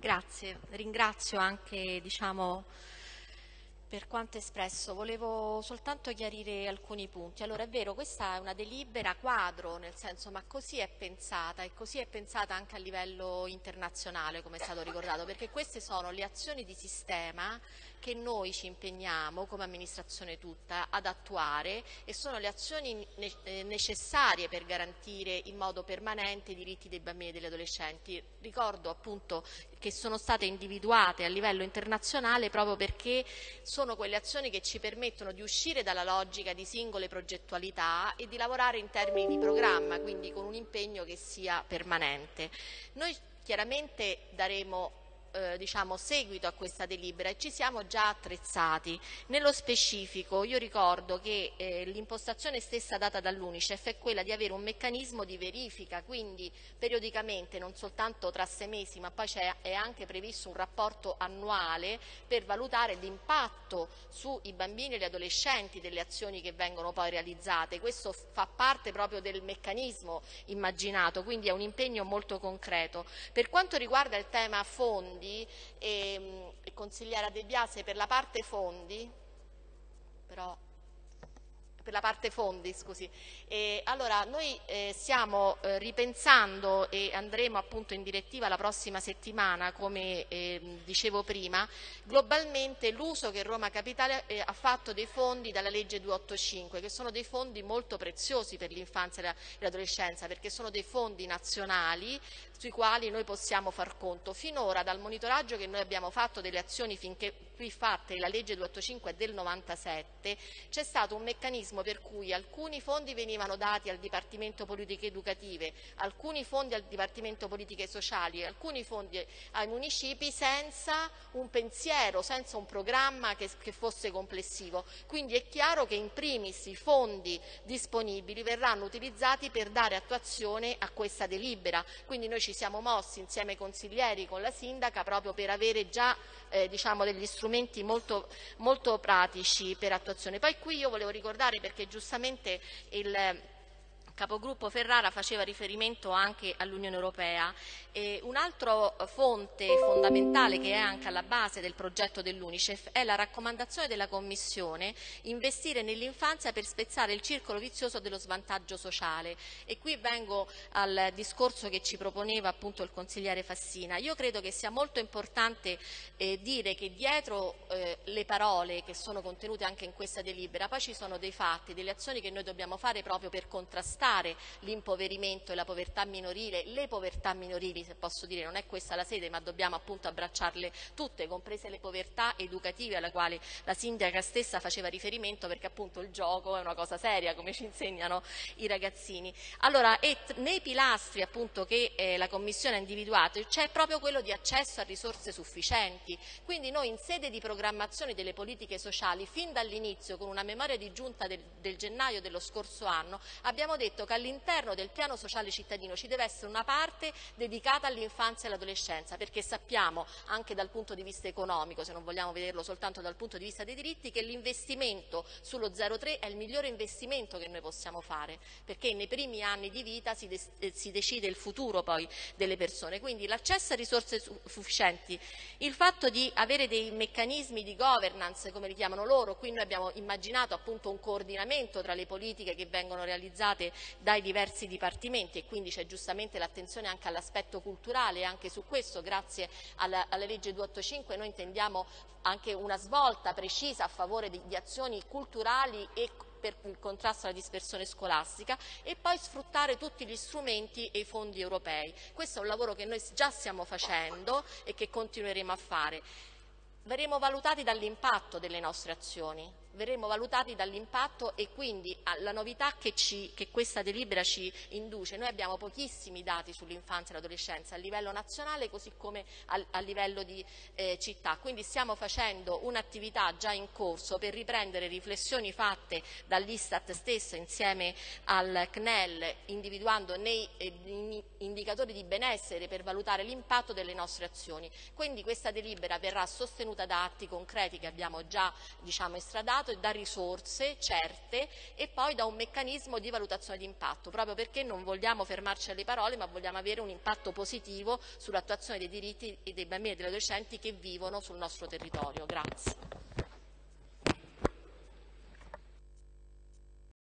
Grazie, ringrazio anche diciamo, per quanto espresso. Volevo soltanto chiarire alcuni punti. Allora è vero, questa è una delibera quadro, nel senso ma così è pensata e così è pensata anche a livello internazionale, come è stato ricordato, perché queste sono le azioni di sistema che noi ci impegniamo come amministrazione tutta ad attuare e sono le azioni eh, necessarie per garantire in modo permanente i diritti dei bambini e degli adolescenti. Ricordo appunto che sono state individuate a livello internazionale proprio perché sono quelle azioni che ci permettono di uscire dalla logica di singole progettualità e di lavorare in termini di programma, quindi con un impegno che sia permanente. Noi chiaramente daremo eh, diciamo, seguito a questa delibera e ci siamo già attrezzati. Nello specifico io ricordo che eh, l'impostazione stessa data dall'Unicef è quella di avere un meccanismo di verifica, quindi periodicamente, non soltanto tra sei mesi, ma poi è anche previsto un rapporto annuale per valutare l'impatto sui bambini e gli adolescenti delle azioni che vengono poi realizzate. Questo fa parte proprio del meccanismo immaginato, quindi è un impegno molto concreto. Per quanto riguarda il tema fondi, fondi, e, e consigliera De Biase per la parte fondi, però per la parte fondi, scusi. E allora, noi eh, stiamo eh, ripensando e andremo appunto in direttiva la prossima settimana, come eh, dicevo prima, globalmente l'uso che Roma Capitale eh, ha fatto dei fondi dalla legge 285, che sono dei fondi molto preziosi per l'infanzia e l'adolescenza, perché sono dei fondi nazionali sui quali noi possiamo far conto. Finora dal monitoraggio che noi abbiamo fatto delle azioni finché qui fatte, la legge 285 è del 97, c'è stato un meccanismo per cui alcuni fondi venivano dati al Dipartimento Politiche Educative, alcuni fondi al Dipartimento Politiche Sociali, alcuni fondi ai municipi senza un pensiero, senza un programma che, che fosse complessivo. Quindi è chiaro che in primis i fondi disponibili verranno utilizzati per dare attuazione a questa delibera. Quindi noi ci siamo mossi insieme ai consiglieri con la sindaca proprio per avere già eh, diciamo, degli strumenti molto, molto pratici per attuazione. Poi qui io volevo ricordare perché giustamente il capogruppo Ferrara faceva riferimento anche all'Unione Europea. E un'altra fonte fondamentale che è anche alla base del progetto dell'Unicef è la raccomandazione della Commissione investire nell'infanzia per spezzare il circolo vizioso dello svantaggio sociale. E qui vengo al discorso che ci proponeva appunto il consigliere Fassina. Io credo che sia molto importante eh, dire che dietro eh, le parole che sono contenute anche in questa delibera poi ci sono dei fatti, delle azioni che noi dobbiamo fare proprio per contrastare contrastare l'impoverimento e la povertà minorile, le povertà minorili se posso dire, non è questa la sede ma dobbiamo appunto abbracciarle tutte, comprese le povertà educative alla quale la sindaca stessa faceva riferimento perché appunto il gioco è una cosa seria come ci insegnano i ragazzini. Allora, e nei pilastri appunto che eh, la Commissione ha individuato c'è proprio quello di accesso a risorse sufficienti, quindi noi in sede di programmazione delle politiche sociali fin dall'inizio con una memoria di giunta del, del gennaio dello scorso anno abbiamo detto detto che all'interno del piano sociale cittadino ci deve essere una parte dedicata all'infanzia e all'adolescenza, perché sappiamo anche dal punto di vista economico, se non vogliamo vederlo soltanto dal punto di vista dei diritti, che l'investimento sullo 03 è il migliore investimento che noi possiamo fare, perché nei primi anni di vita si, de eh, si decide il futuro poi delle persone. Quindi l'accesso a risorse sufficienti, il fatto di avere dei meccanismi di governance, come li chiamano loro, qui noi abbiamo immaginato appunto un coordinamento tra le politiche che vengono realizzate dai diversi dipartimenti e quindi c'è giustamente l'attenzione anche all'aspetto culturale e anche su questo grazie alla, alla legge 285 noi intendiamo anche una svolta precisa a favore di, di azioni culturali e per il contrasto alla dispersione scolastica e poi sfruttare tutti gli strumenti e i fondi europei. Questo è un lavoro che noi già stiamo facendo e che continueremo a fare. Verremo valutati dall'impatto delle nostre azioni, verremo valutati dall'impatto e quindi la novità che, ci, che, questa delibera ci induce. Noi abbiamo pochissimi dati sull'infanzia e l'adolescenza a livello nazionale così come a, a livello di eh, città, quindi stiamo facendo un'attività già in corso per riprendere riflessioni fatte dall'Istat stesso insieme al CNEL individuando nei eh, indicatori di benessere per valutare l'impatto delle nostre azioni. Quindi questa delibera verrà sostenuta da atti concreti che abbiamo già diciamo, estradato E da risorse certe e poi da un meccanismo di valutazione di impatto, proprio perché non vogliamo fermarci alle parole ma vogliamo avere un impatto positivo sull'attuazione dei diritti dei bambini e degli adolescenti che vivono sul nostro territorio. Grazie.